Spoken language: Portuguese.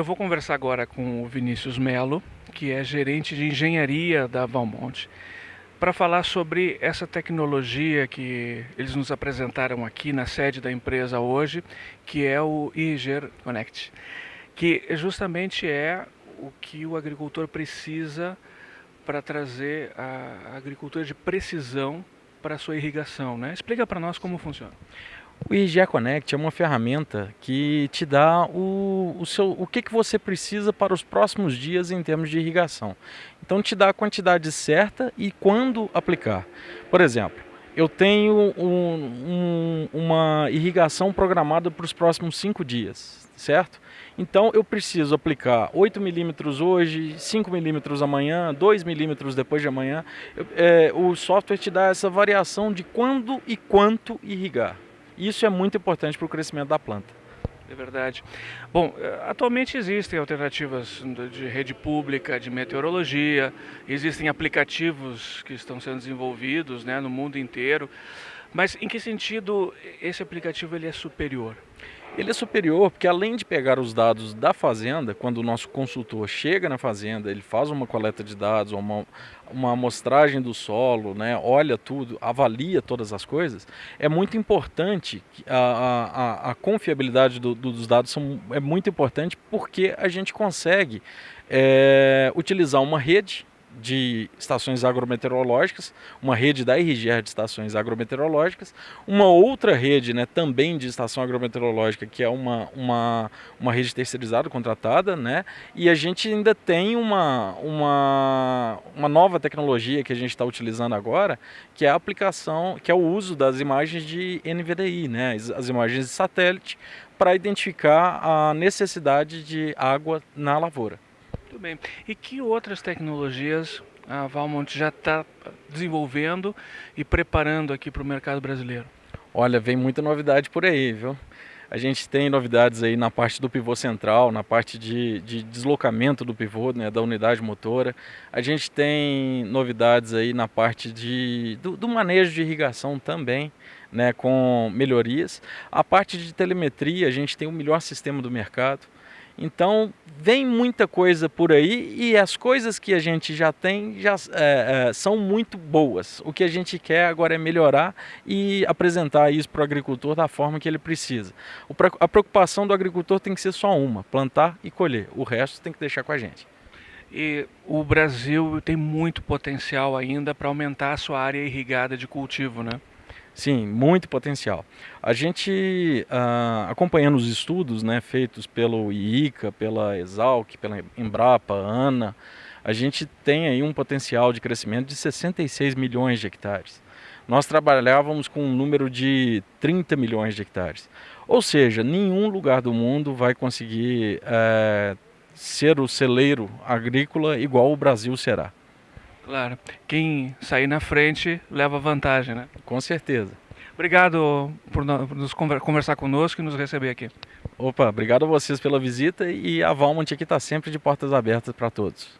Eu vou conversar agora com o Vinícius Melo, que é gerente de engenharia da Valmont, para falar sobre essa tecnologia que eles nos apresentaram aqui na sede da empresa hoje, que é o Iger Connect, que justamente é o que o agricultor precisa para trazer a agricultura de precisão para a sua irrigação. Né? Explica para nós como funciona. O IGA Connect é uma ferramenta que te dá o, o, seu, o que, que você precisa para os próximos dias em termos de irrigação. Então te dá a quantidade certa e quando aplicar. Por exemplo, eu tenho um, um, uma irrigação programada para os próximos cinco dias, certo? Então eu preciso aplicar 8 milímetros hoje, 5 milímetros amanhã, 2 milímetros depois de amanhã. É, o software te dá essa variação de quando e quanto irrigar. Isso é muito importante para o crescimento da planta. É verdade. Bom, eh, atualmente existem alternativas de rede pública, de meteorologia, existem aplicativos que estão sendo desenvolvidos né, no mundo inteiro. Mas em que sentido esse aplicativo ele é superior? Ele é superior porque além de pegar os dados da fazenda, quando o nosso consultor chega na fazenda, ele faz uma coleta de dados, uma, uma amostragem do solo, né, olha tudo, avalia todas as coisas, é muito importante, a, a, a confiabilidade do, dos dados são, é muito importante porque a gente consegue é, utilizar uma rede de estações agrometeorológicas, uma rede da RGR de estações agrometeorológicas, uma outra rede né, também de estação agrometeorológica, que é uma, uma, uma rede terceirizada, contratada, né, e a gente ainda tem uma, uma, uma nova tecnologia que a gente está utilizando agora, que é a aplicação, que é o uso das imagens de NVDI, né, as imagens de satélite, para identificar a necessidade de água na lavoura. Muito bem. E que outras tecnologias a Valmont já está desenvolvendo e preparando aqui para o mercado brasileiro? Olha, vem muita novidade por aí, viu? A gente tem novidades aí na parte do pivô central, na parte de, de deslocamento do pivô, né, da unidade motora. A gente tem novidades aí na parte de, do, do manejo de irrigação também, né, com melhorias. A parte de telemetria, a gente tem o melhor sistema do mercado. Então, vem muita coisa por aí e as coisas que a gente já tem já é, é, são muito boas. O que a gente quer agora é melhorar e apresentar isso para o agricultor da forma que ele precisa. a preocupação do agricultor tem que ser só uma, plantar e colher. O resto tem que deixar com a gente. E o Brasil tem muito potencial ainda para aumentar a sua área irrigada de cultivo, né? Sim, muito potencial. A gente, uh, acompanhando os estudos né, feitos pelo IICA, pela Exalc, pela Embrapa, ANA, a gente tem aí um potencial de crescimento de 66 milhões de hectares. Nós trabalhávamos com um número de 30 milhões de hectares. Ou seja, nenhum lugar do mundo vai conseguir é, ser o celeiro agrícola igual o Brasil será. Claro. Quem sair na frente leva vantagem, né? Com certeza. Obrigado por nos conversar conosco e nos receber aqui. Opa, obrigado a vocês pela visita e a Valmont aqui está sempre de portas abertas para todos.